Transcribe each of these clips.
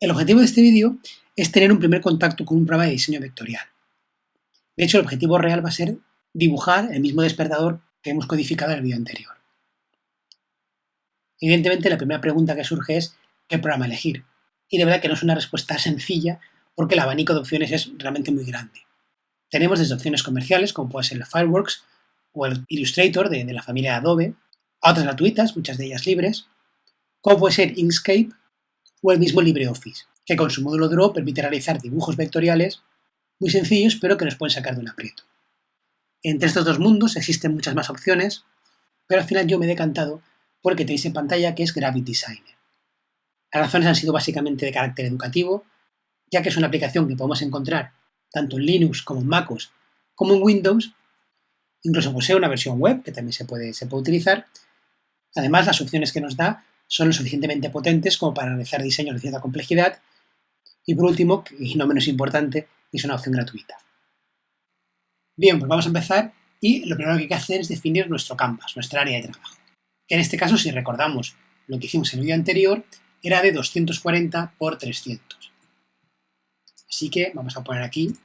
El objetivo de este vídeo es tener un primer contacto con un programa de diseño vectorial. De hecho, el objetivo real va a ser dibujar el mismo despertador que hemos codificado en el vídeo anterior. Evidentemente, la primera pregunta que surge es ¿qué programa elegir? Y de verdad que no es una respuesta sencilla porque el abanico de opciones es realmente muy grande. Tenemos desde opciones comerciales, como puede ser el Fireworks o el Illustrator de, de la familia Adobe, a otras gratuitas, muchas de ellas libres, como puede ser Inkscape o el mismo LibreOffice, que con su módulo Draw permite realizar dibujos vectoriales muy sencillos, pero que nos pueden sacar de un aprieto. Entre estos dos mundos existen muchas más opciones, pero al final yo me he decantado por el que tenéis en pantalla, que es Gravity Designer. Las razones han sido básicamente de carácter educativo, ya que es una aplicación que podemos encontrar tanto en Linux como en MacOS, como en Windows, incluso posee una versión web que también se puede, se puede utilizar. Además, las opciones que nos da son lo suficientemente potentes como para realizar diseños de cierta complejidad. Y por último, y no menos importante, es una opción gratuita. Bien, pues vamos a empezar y lo primero que hay que hacer es definir nuestro canvas, nuestra área de trabajo. En este caso, si recordamos lo que hicimos en el vídeo anterior, era de 240 por 300. Así que vamos a poner aquí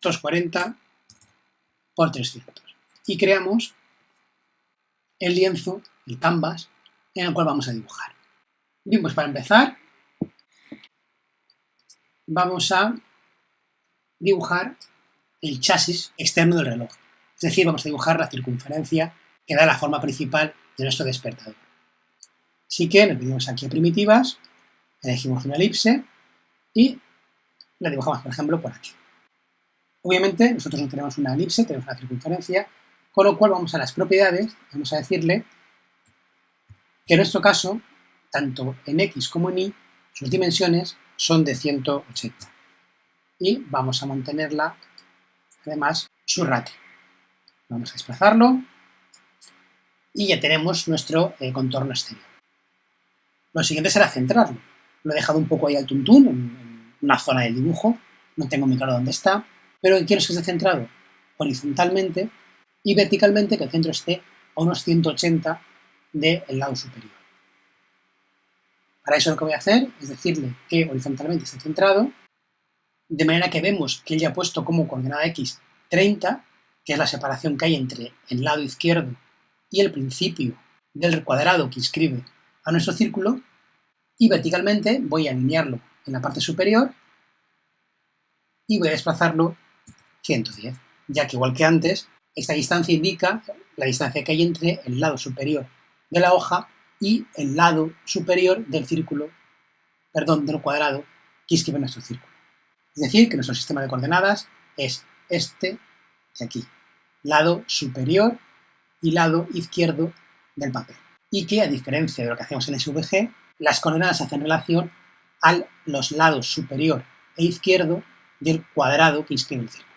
240 por 300. Y creamos el lienzo, el canvas, en el cual vamos a dibujar. Pues para empezar, vamos a dibujar el chasis externo del reloj. Es decir, vamos a dibujar la circunferencia que da la forma principal de nuestro despertador. Así que nos venimos aquí a primitivas, elegimos una elipse y la dibujamos, por ejemplo, por aquí. Obviamente, nosotros no tenemos una elipse, tenemos una circunferencia, con lo cual vamos a las propiedades, vamos a decirle que en nuestro caso, tanto en X como en Y, sus dimensiones son de 180. Y vamos a mantenerla, además, su ratio. Vamos a desplazarlo y ya tenemos nuestro eh, contorno exterior. Lo siguiente será centrarlo. Lo he dejado un poco ahí al tuntún, en, una zona del dibujo, no tengo muy claro dónde está, pero quiero que esté centrado horizontalmente y verticalmente que el centro esté a unos 180 del lado superior. Para eso lo que voy a hacer es decirle que horizontalmente esté centrado, de manera que vemos que él ya ha puesto como coordenada x 30, que es la separación que hay entre el lado izquierdo y el principio del cuadrado que inscribe a nuestro círculo, y verticalmente voy a alinearlo en la parte superior y voy a desplazarlo 110, ya que igual que antes, esta distancia indica la distancia que hay entre el lado superior de la hoja y el lado superior del círculo, perdón, del cuadrado que escribe nuestro círculo. Es decir, que nuestro sistema de coordenadas es este de aquí, lado superior y lado izquierdo del papel. Y que, a diferencia de lo que hacemos en SVG, las coordenadas hacen relación a los lados superior e izquierdo del cuadrado que inscribe el círculo.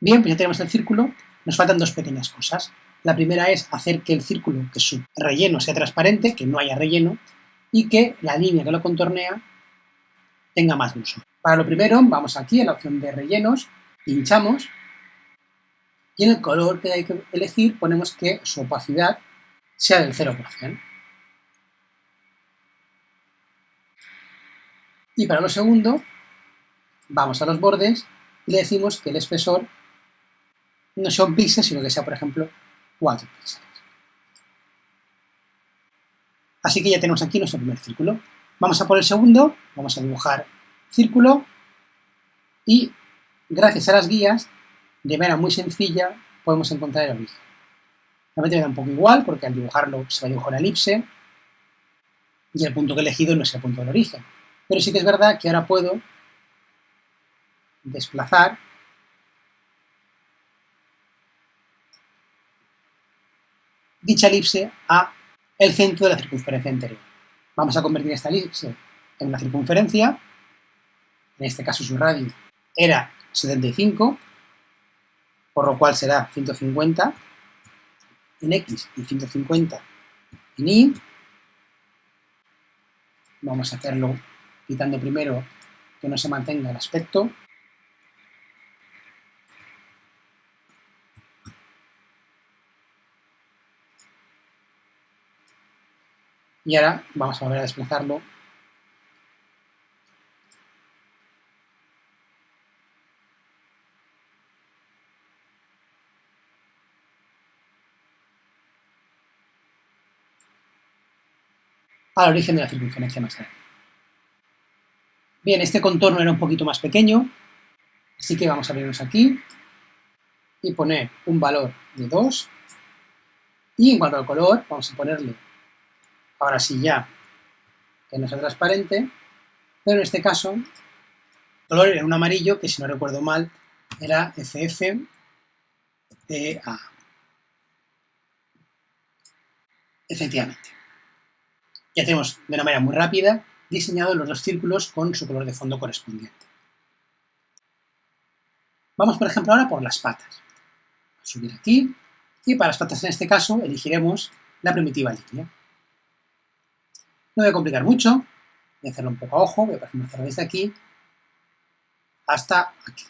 Bien, pues ya tenemos el círculo, nos faltan dos pequeñas cosas. La primera es hacer que el círculo, que su relleno sea transparente, que no haya relleno, y que la línea que lo contornea tenga más grosor. Para lo primero, vamos aquí a la opción de rellenos, pinchamos, y en el color que hay que elegir ponemos que su opacidad sea del 0%. Y para lo segundo, vamos a los bordes y le decimos que el espesor no sea un píxel, sino que sea, por ejemplo, 4 píxeles. Así que ya tenemos aquí nuestro primer círculo. Vamos a por el segundo, vamos a dibujar círculo y gracias a las guías, de manera muy sencilla, podemos encontrar el origen. Realmente me da un poco igual porque al dibujarlo se va a dibujar una elipse y el punto que he elegido no es el punto del origen. Pero sí que es verdad que ahora puedo desplazar dicha elipse a el centro de la circunferencia anterior. Vamos a convertir esta elipse en una circunferencia, en este caso su radio era 75, por lo cual será 150 en X y 150 en Y. Vamos a hacerlo quitando primero que no se mantenga el aspecto Y ahora vamos a volver a desplazarlo. al origen de la circunferencia más grande. Bien, este contorno era un poquito más pequeño, así que vamos a abrirnos aquí y poner un valor de 2 y en cuanto al color vamos a ponerle ahora sí ya, que no sea transparente, pero en este caso, el color era un amarillo que si no recuerdo mal era FF A. Efectivamente. Ya tenemos de una manera muy rápida diseñado los dos círculos con su color de fondo correspondiente. Vamos, por ejemplo, ahora por las patas. Subir aquí, y para las patas en este caso elegiremos la primitiva línea. No voy a complicar mucho, voy a hacerlo un poco a ojo, voy a hacerlo desde aquí hasta aquí.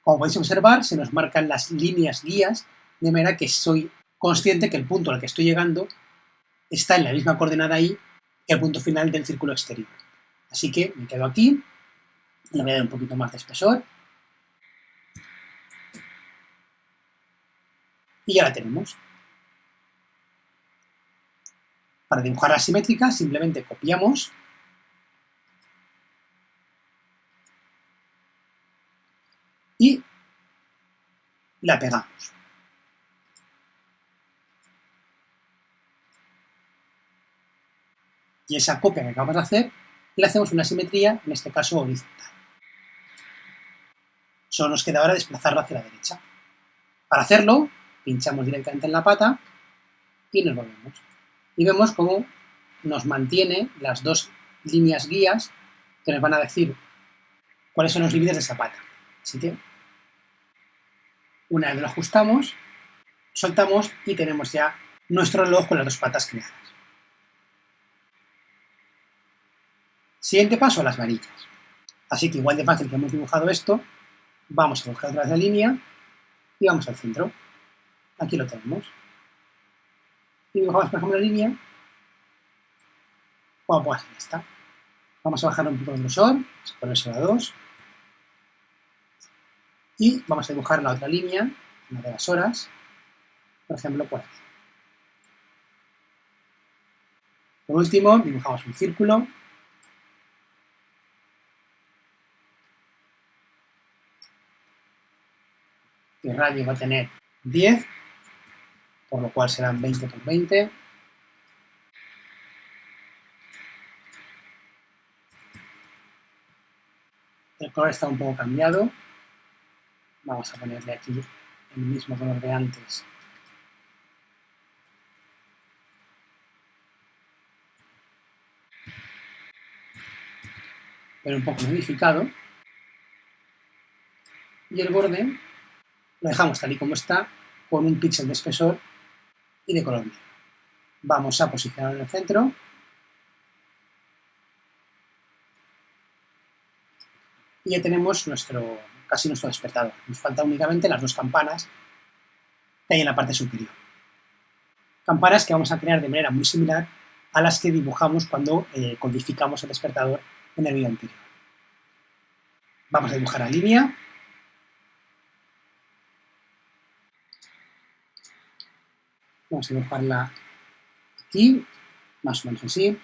Como podéis observar, se nos marcan las líneas guías, de manera que soy consciente que el punto al que estoy llegando está en la misma coordenada ahí que el punto final del círculo exterior. Así que me quedo aquí, le voy a dar un poquito más de espesor. Y ya la tenemos. Para dibujar la simétrica simplemente copiamos y la pegamos. y esa copia que acabamos de hacer le hacemos una simetría, en este caso horizontal. Solo nos queda ahora desplazarlo hacia la derecha. Para hacerlo, pinchamos directamente en la pata y nos volvemos. Y vemos cómo nos mantiene las dos líneas guías que nos van a decir cuáles son los límites de esa pata. Así que, una vez lo ajustamos, soltamos y tenemos ya nuestro reloj con las dos patas creadas. Siguiente paso, las varillas. Así que igual de fácil que hemos dibujado esto, vamos a dibujar otra vez la línea y vamos al centro. Aquí lo tenemos. Y dibujamos, por ejemplo, la línea. Bueno, pues ya está. Vamos a bajar un poco el grosor, vamos a ponérselo a 2. Y vamos a dibujar la otra línea, una de las horas, por ejemplo, por aquí. Por último, dibujamos un círculo el radio va a tener 10, por lo cual serán 20 por 20. El color está un poco cambiado. Vamos a ponerle aquí el mismo color de antes. Pero un poco modificado. Y el borde lo dejamos tal y como está, con un píxel de espesor y de color negro. Vamos a posicionarlo en el centro. Y ya tenemos nuestro, casi nuestro despertador. Nos faltan únicamente las dos campanas que hay en la parte superior. Campanas que vamos a crear de manera muy similar a las que dibujamos cuando eh, codificamos el despertador en el vídeo anterior. Vamos a dibujar la línea Vamos a dibujarla aquí, más o menos así.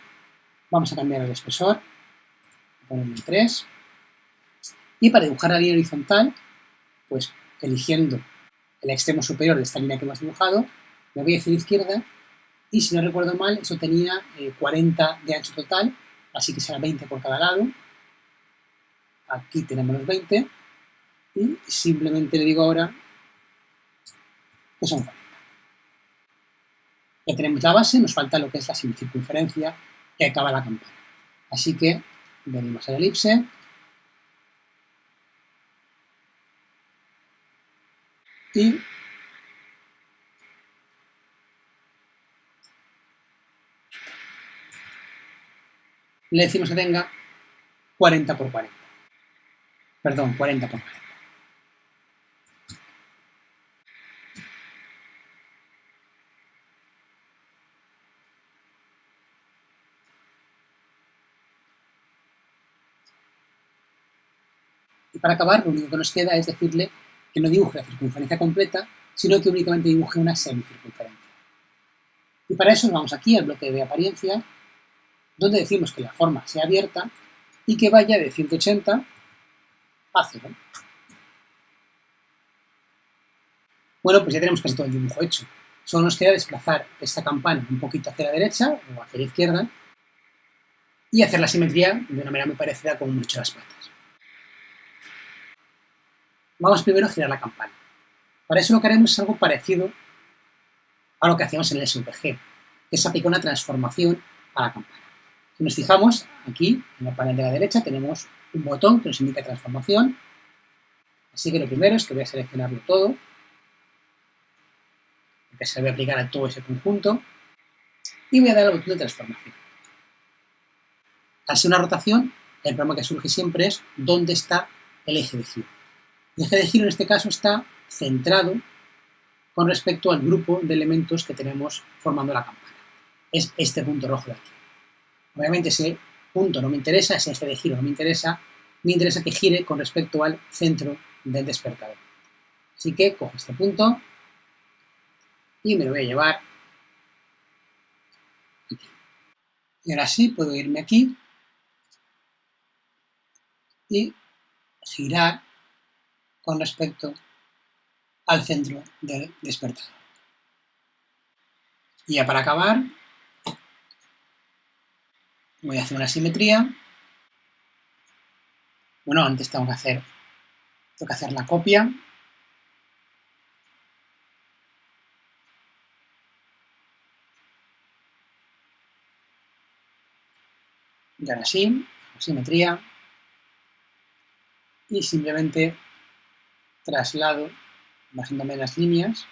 Vamos a cambiar el espesor, ponerle 3. Y para dibujar la línea horizontal, pues eligiendo el extremo superior de esta línea que hemos dibujado, me voy hacia la izquierda y si no recuerdo mal, eso tenía 40 eh, de ancho total, así que será 20 por cada lado. Aquí tenemos los 20 y simplemente le digo ahora que son 40. Ya tenemos la base, nos falta lo que es la semicircunferencia que acaba la campana. Así que venimos a la elipse, y le decimos que tenga 40 por 40. Perdón, 40 por 40. Y para acabar, lo único que nos queda es decirle que no dibuje la circunferencia completa, sino que únicamente dibuje una semicircunferencia. Y para eso vamos aquí al bloque de apariencia, donde decimos que la forma sea abierta y que vaya de 180 a 0. Bueno, pues ya tenemos casi todo el dibujo hecho. Solo nos queda desplazar esta campana un poquito hacia la derecha o hacia la izquierda y hacer la simetría de una manera muy parecida con hemos las patas. Vamos primero a girar la campana. Para eso lo que haremos es algo parecido a lo que hacíamos en el SVG, es aplicar una transformación a la campana. Si nos fijamos, aquí en la panel de la derecha tenemos un botón que nos indica transformación, así que lo primero es que voy a seleccionarlo todo, porque se a aplicar a todo ese conjunto, y voy a dar al botón de transformación. Al ser una rotación, el problema que surge siempre es dónde está el eje de giro. El eje de giro en este caso está centrado con respecto al grupo de elementos que tenemos formando la campana. Es este punto rojo de aquí. Obviamente ese punto no me interesa, ese eje de giro no me interesa, me interesa que gire con respecto al centro del despertador. Así que cojo este punto y me lo voy a llevar aquí. Y ahora sí puedo irme aquí y girar con respecto al centro del despertador. Y ya para acabar, voy a hacer una simetría. Bueno, antes tengo que hacer, tengo que hacer la copia. Y ahora sí, simetría. Y simplemente traslado bajándome las líneas.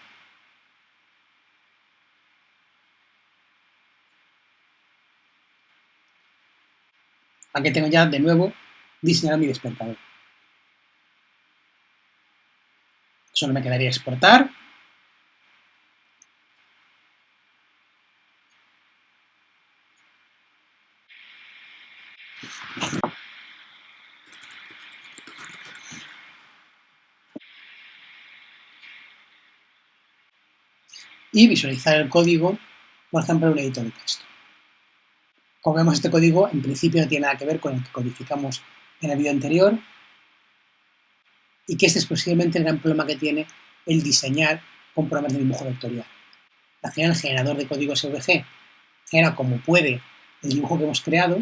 Aquí tengo ya de nuevo diseñado mi despertador. Solo me quedaría exportar. Y visualizar el código, por ejemplo, en un editor de texto. Como vemos, este código en principio no tiene nada que ver con el que codificamos en el vídeo anterior y que este es posiblemente el gran problema que tiene el diseñar con programas de dibujo vectorial. Al final, el generador de código SVG genera como puede el dibujo que hemos creado,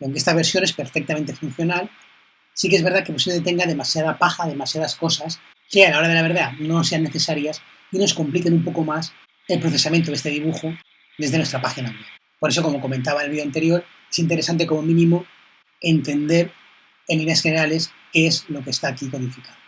y aunque esta versión es perfectamente funcional, sí que es verdad que posiblemente tenga demasiada paja, demasiadas cosas que a la hora de la verdad no sean necesarias y nos compliquen un poco más el procesamiento de este dibujo desde nuestra página web. Por eso, como comentaba en el vídeo anterior, es interesante como mínimo entender en líneas generales qué es lo que está aquí codificado.